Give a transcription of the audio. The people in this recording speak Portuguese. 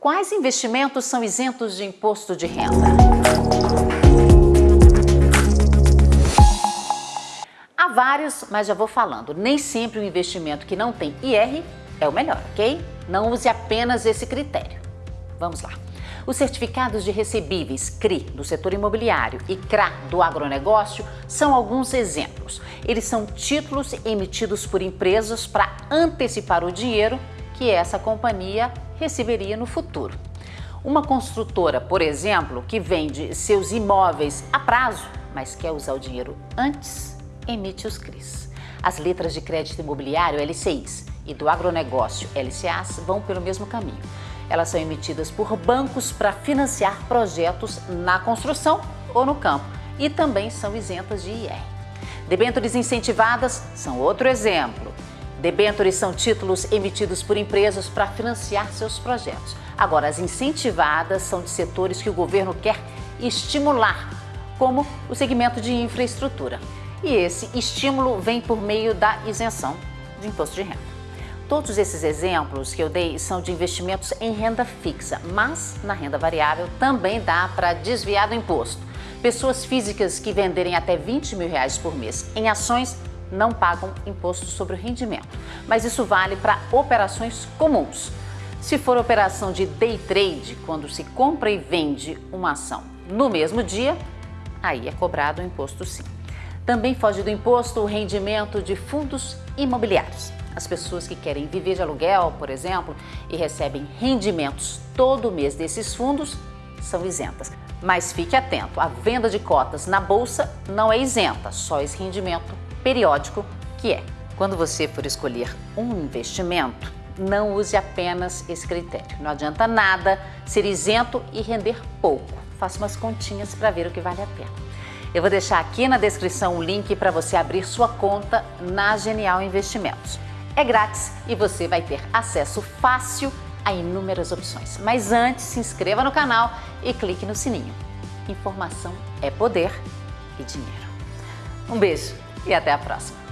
Quais investimentos são isentos de imposto de renda? Há vários, mas já vou falando. Nem sempre o investimento que não tem IR é o melhor, ok? Não use apenas esse critério. Vamos lá. Os certificados de recebíveis CRI do setor imobiliário e CRA do agronegócio são alguns exemplos. Eles são títulos emitidos por empresas para antecipar o dinheiro que essa companhia receberia no futuro. Uma construtora, por exemplo, que vende seus imóveis a prazo, mas quer usar o dinheiro antes, emite os CRIs. As letras de crédito imobiliário LCIs e do agronegócio LCAs vão pelo mesmo caminho. Elas são emitidas por bancos para financiar projetos na construção ou no campo e também são isentas de IR. Debêntures incentivadas são outro exemplo. Debêntures são títulos emitidos por empresas para financiar seus projetos. Agora, as incentivadas são de setores que o governo quer estimular, como o segmento de infraestrutura. E esse estímulo vem por meio da isenção de imposto de renda. Todos esses exemplos que eu dei são de investimentos em renda fixa, mas na renda variável também dá para desviar do imposto. Pessoas físicas que venderem até 20 mil reais por mês em ações não pagam imposto sobre o rendimento, mas isso vale para operações comuns. Se for operação de day trade, quando se compra e vende uma ação no mesmo dia, aí é cobrado o imposto sim. Também foge do imposto o rendimento de fundos imobiliários. As pessoas que querem viver de aluguel, por exemplo, e recebem rendimentos todo mês desses fundos, são isentas. Mas fique atento, a venda de cotas na bolsa não é isenta, só esse rendimento periódico que é. Quando você for escolher um investimento, não use apenas esse critério. Não adianta nada ser isento e render pouco. Faça umas continhas para ver o que vale a pena. Eu vou deixar aqui na descrição o link para você abrir sua conta na Genial Investimentos. É grátis e você vai ter acesso fácil a inúmeras opções. Mas antes, se inscreva no canal e clique no sininho. Informação é poder e dinheiro. Um beijo e até a próxima!